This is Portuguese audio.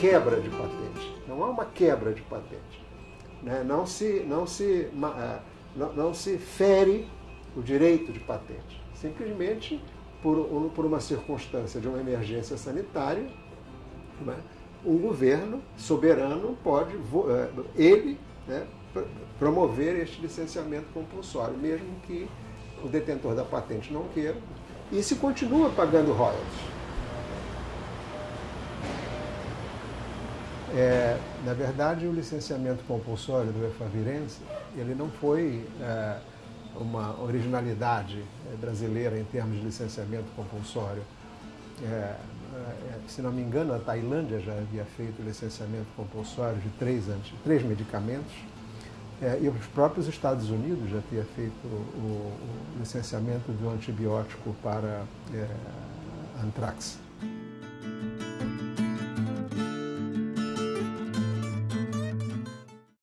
quebra de patente. Não há uma quebra de patente. Né? Não, se, não, se, é, não, não se fere o direito de patente. Simplesmente por, por uma circunstância de uma emergência sanitária, né? governo soberano pode, é, ele, né, promover este licenciamento compulsório, mesmo que o detentor da patente não queira, e se continua pagando royalties. É, na verdade, o licenciamento compulsório do Efavirense, ele não foi é, uma originalidade é, brasileira em termos de licenciamento compulsório. É, é, se não me engano, a Tailândia já havia feito licenciamento compulsório de três, três medicamentos, é, e os próprios Estados Unidos já tinham feito o, o licenciamento do antibiótico para é, antrax.